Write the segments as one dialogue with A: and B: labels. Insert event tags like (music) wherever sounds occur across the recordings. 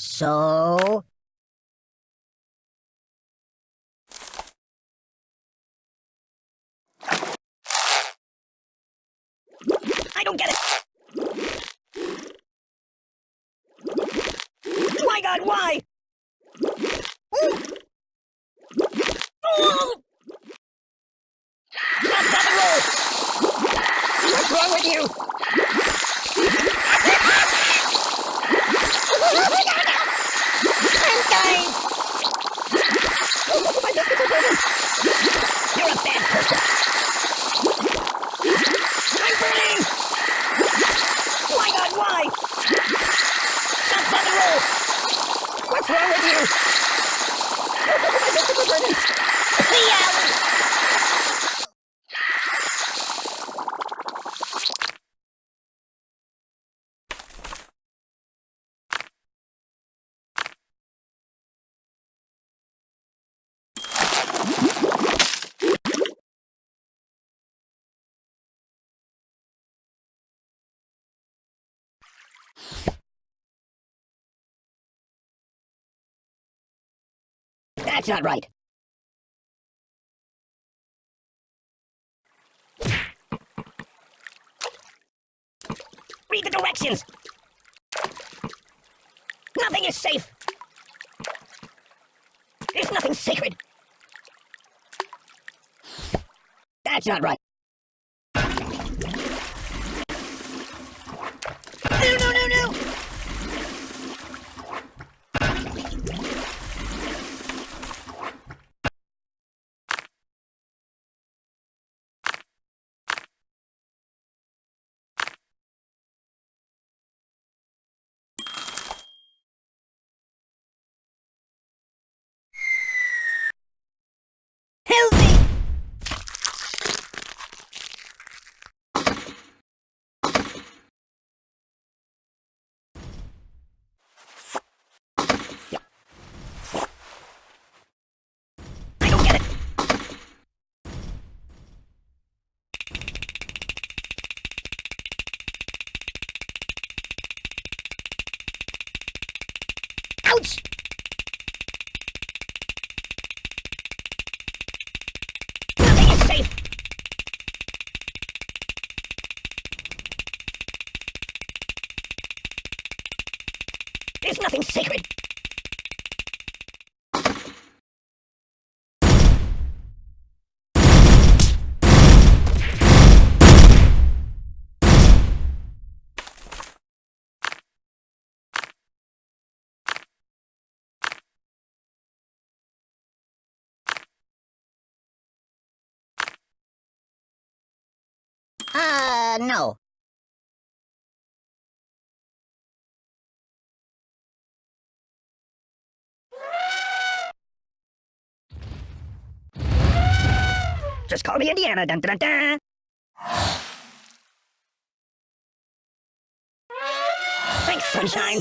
A: So? I don't get it! Oh my god, why? Oh! Stop, stop and roll! What's wrong with you? That's not right. Read the directions. Nothing is safe. There's nothing sacred. That's not right. No, no, no, no! Help me! I don't get it. Ouch! Nothing is safe. There's nothing sacred. Uh, no. Just call me Indiana. Dun, dun, dun. Thanks, sunshine.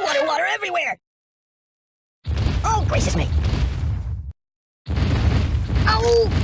A: Water, water everywhere! Oh, gracious me! Oh!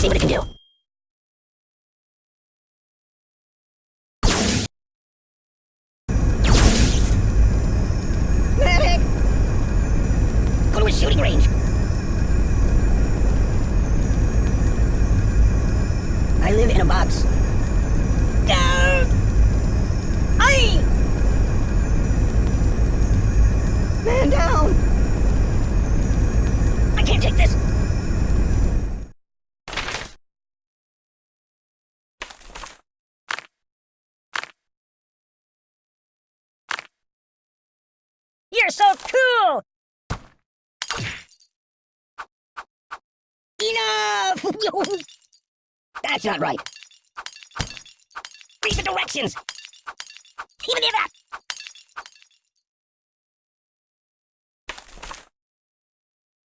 A: see what it can do. You're so cool! Enough! (laughs) That's not right. Read the directions! Even if that...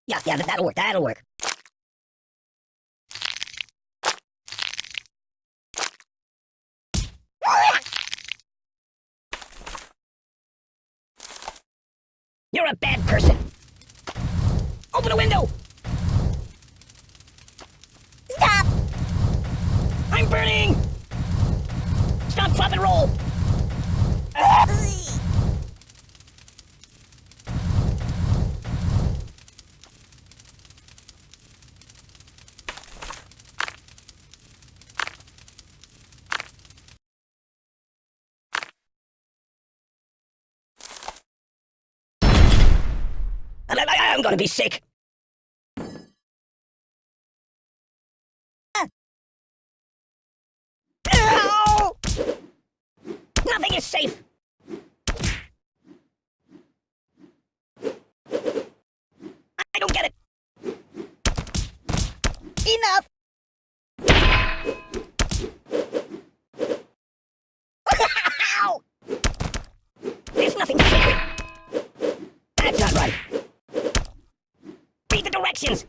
A: Yeah, yeah, that- that'll work, that'll work. You're a bad person! Open a window! Stop! I'm burning! Stop, drop, and roll! I, I, I'm gonna be sick. Nothing is safe. I don't get it. Enough. Read directions.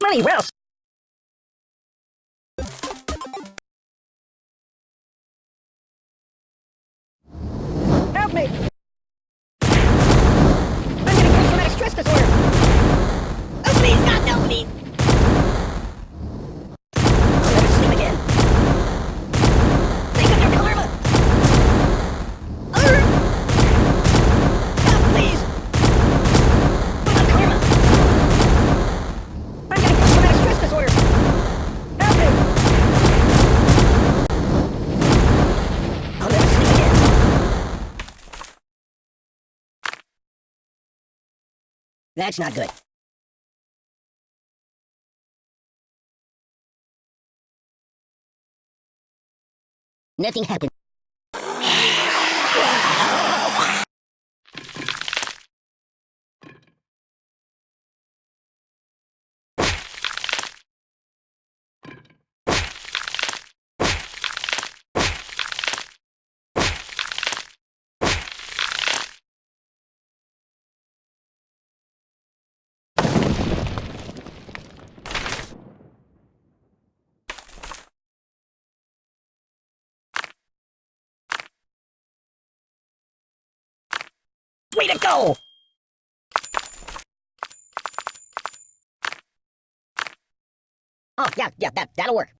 A: Money, where me! That's not good. Nothing happened. To go! Oh, yeah, yeah, that, that'll work.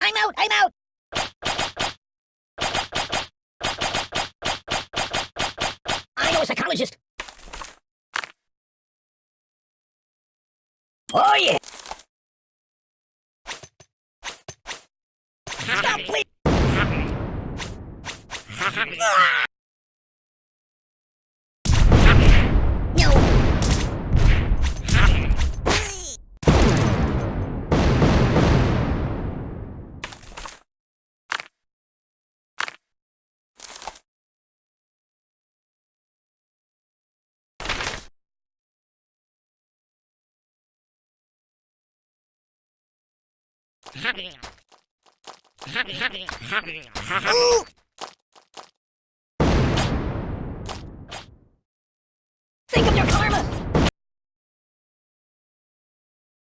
A: I'm out, I'm out! I know a psychologist. Oh, yeah! Stop, please! Happy, happy, happy, happy, happy.